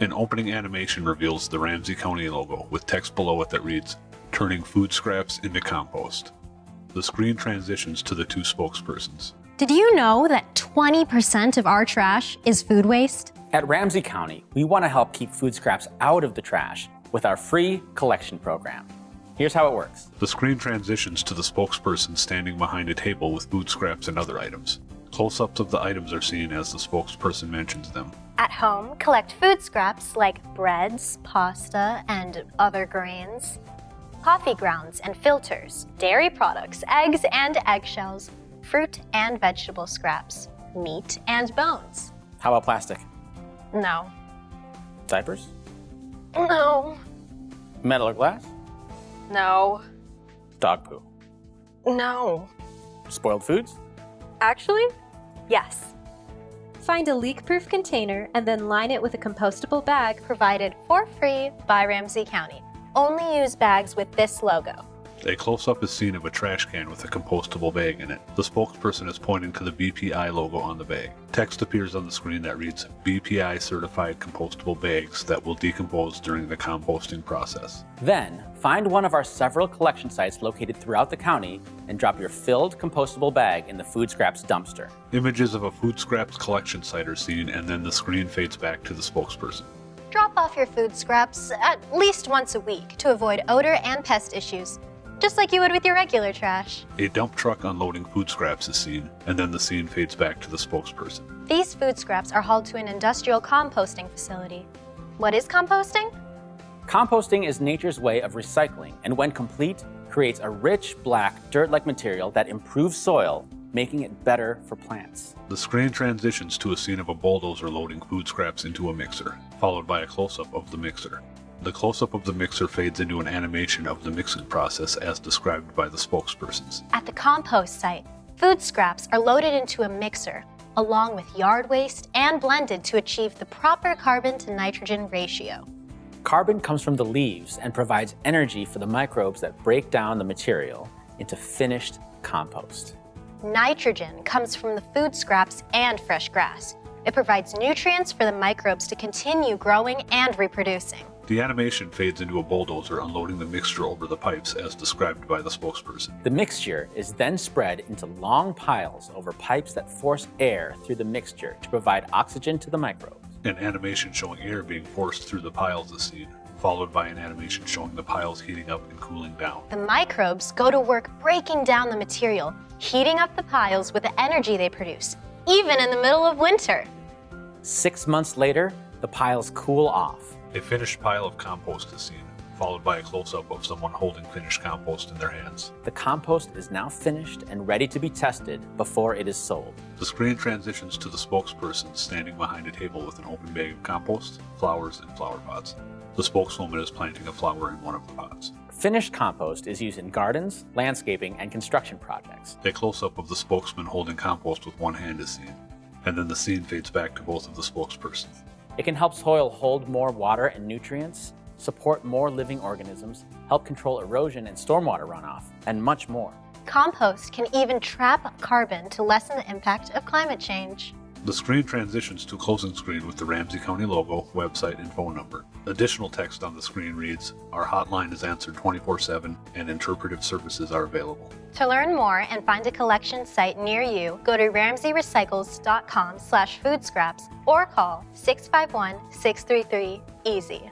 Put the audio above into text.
An opening animation reveals the Ramsey County logo with text below it that reads, Turning food scraps into compost. The screen transitions to the two spokespersons. Did you know that 20% of our trash is food waste? At Ramsey County, we want to help keep food scraps out of the trash with our free collection program. Here's how it works. The screen transitions to the spokesperson standing behind a table with food scraps and other items. Close-ups of the items are seen as the spokesperson mentions them. At home, collect food scraps like breads, pasta, and other grains, coffee grounds and filters, dairy products, eggs and eggshells, fruit and vegetable scraps, meat and bones. How about plastic? No. Diapers? No. Metal or glass? No. Dog poo? No. Spoiled foods? Actually, yes. Find a leak-proof container and then line it with a compostable bag Provided for free by Ramsey County. Only use bags with this logo. A close-up is seen of a trash can with a compostable bag in it. The spokesperson is pointing to the BPI logo on the bag. Text appears on the screen that reads, BPI certified compostable bags that will decompose during the composting process. Then, find one of our several collection sites located throughout the county and drop your filled compostable bag in the food scraps dumpster. Images of a food scraps collection site are seen and then the screen fades back to the spokesperson. Drop off your food scraps at least once a week to avoid odor and pest issues, just like you would with your regular trash. A dump truck unloading food scraps is seen, and then the scene fades back to the spokesperson. These food scraps are hauled to an industrial composting facility. What is composting? Composting is nature's way of recycling, and when complete, creates a rich, black, dirt-like material that improves soil, making it better for plants. The screen transitions to a scene of a bulldozer loading food scraps into a mixer, followed by a close-up of the mixer. The close-up of the mixer fades into an animation of the mixing process as described by the spokespersons. At the compost site, food scraps are loaded into a mixer, along with yard waste and blended to achieve the proper carbon to nitrogen ratio. Carbon comes from the leaves and provides energy for the microbes that break down the material into finished compost. Nitrogen comes from the food scraps and fresh grass. It provides nutrients for the microbes to continue growing and reproducing. The animation fades into a bulldozer unloading the mixture over the pipes as described by the spokesperson. The mixture is then spread into long piles over pipes that force air through the mixture to provide oxygen to the microbes. An animation showing air being forced through the piles is seen, followed by an animation showing the piles heating up and cooling down. The microbes go to work breaking down the material, heating up the piles with the energy they produce, even in the middle of winter. Six months later, the piles cool off. A finished pile of compost is seen, followed by a close-up of someone holding finished compost in their hands. The compost is now finished and ready to be tested before it is sold. The screen transitions to the spokesperson standing behind a table with an open bag of compost, flowers, and flower pots. The spokeswoman is planting a flower in one of the pots. Finished compost is used in gardens, landscaping, and construction projects. A close-up of the spokesman holding compost with one hand is seen, and then the scene fades back to both of the spokespersons. It can help soil hold more water and nutrients, support more living organisms, help control erosion and stormwater runoff, and much more. Compost can even trap carbon to lessen the impact of climate change. The screen transitions to a closing screen with the Ramsey County logo, website, and phone number. Additional text on the screen reads, Our hotline is answered 24-7 and interpretive services are available. To learn more and find a collection site near you, go to ramseyrecycles.com slash foodscraps or call 651-633-EASY.